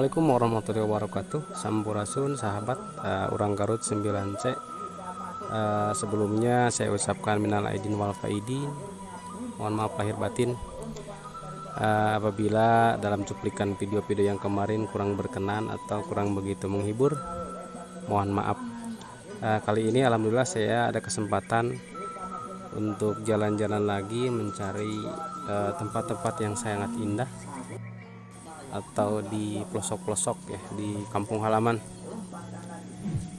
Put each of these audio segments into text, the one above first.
Assalamualaikum warahmatullahi wabarakatuh. Sampurasun sahabat uh, Urang Garut 9C uh, Sebelumnya saya ucapkan minal aidin wal faidin. Mohon maaf lahir batin. Uh, Apabila dalam cuplikan video-video yang kemarin kurang berkenan atau kurang begitu menghibur Mohon maaf. Uh, Kali ini Alhamdulillah saya ada kesempatan untuk jalan-jalan lagi mencari tempat-tempat uh, yang sangat indah atau di pelosok-pelosok ya di kampung halaman.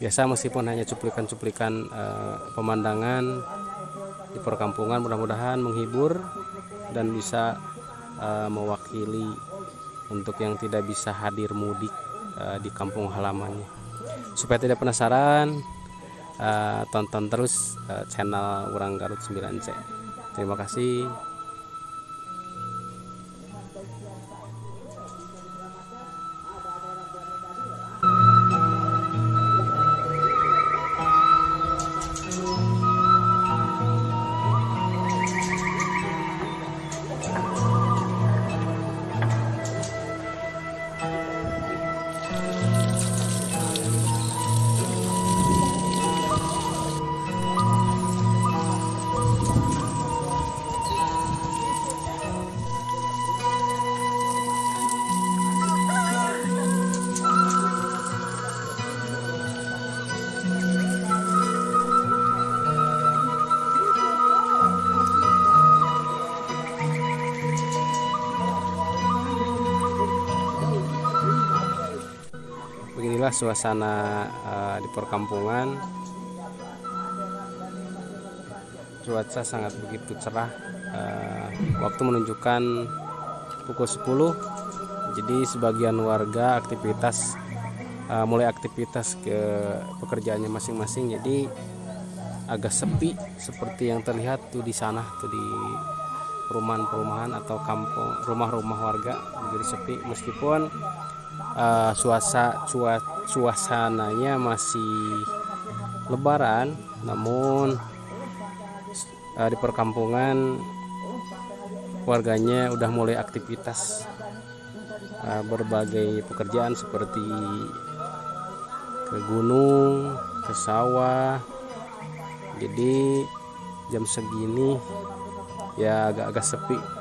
Biasa meskipun hanya cuplikan-cuplikan uh, pemandangan di perkampungan mudah-mudahan menghibur dan bisa uh, mewakili untuk yang tidak bisa hadir mudik uh, di kampung halamannya. Supaya tidak penasaran tonton terus channel Urang Garut 9C terima kasih beginilah suasana uh, di perkampungan. Cuaca sangat begitu cerah uh, waktu menunjukkan pukul 10 jadi sebagian warga aktivitas uh, mulai aktivitas ke pekerjaannya masing-masing. Jadi agak sepi seperti yang terlihat tuh di sana tuh di perumahan-perumahan atau kampung rumah-rumah warga. Jadi sepi meskipun uh, suasa cua, suasananya masih lebaran namun uh, di perkampungan warganya udah mulai aktivitas uh, berbagai pekerjaan seperti ke gunung ke sawah. Jadi jam segini ya agak-agak sepi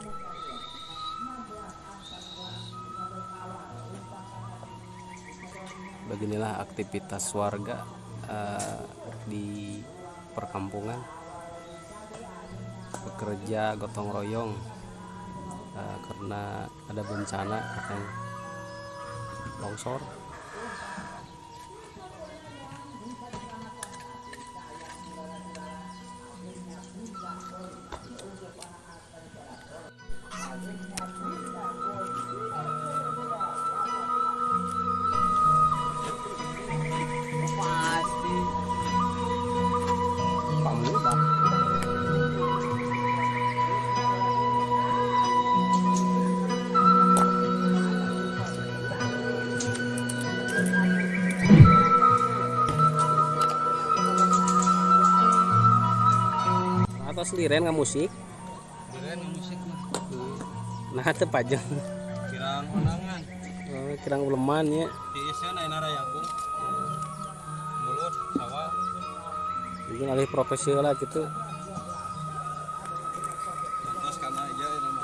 beginilah aktivitas warga uh, di perkampungan. Bekerja gotong royong uh, karena ada bencana katanya. Longsor atau seliren nggak musik? Seliren nggak musik nah itu pajang. Kirang onangan oh, kirang uleman ya. Tiisnya naik naraya bung mulut sawah. Mungkin alih profesional lah gitu. Terus karena aja ya nama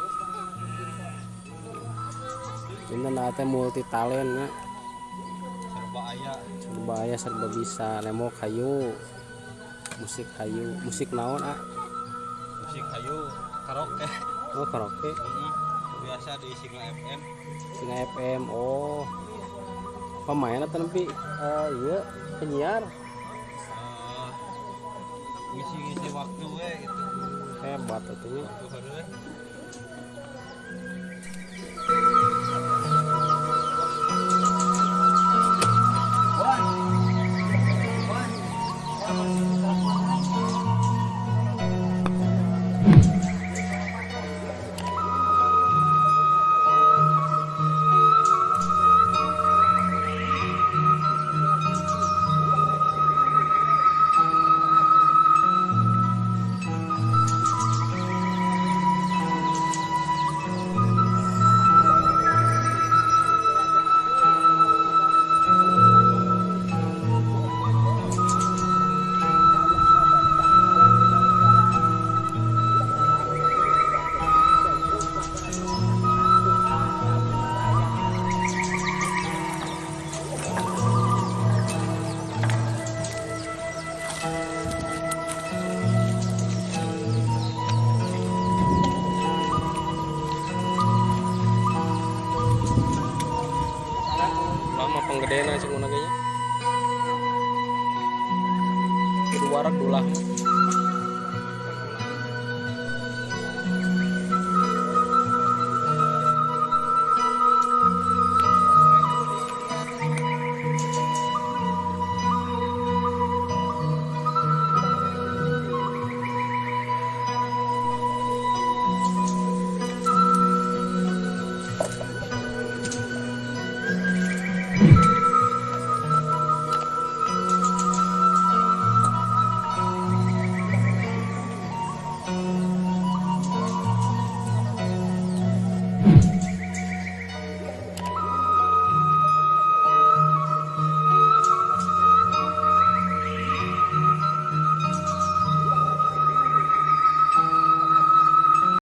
ini nanti multi talent ya. Serba ayah serba ayah serba bisa. Nemo kayu. Musik kayu. Musik naon ah musik hayu karaoke. Oh karaoke? Mm, biasa di Singa FM Singa FM oh. Pemain atau tapi eh, iya penyiar? Eh, ngisi-ngisi waktu we gitu. Hebat atuh waktu hari penggedean aja ngono kayaknya. Suara dulah Thank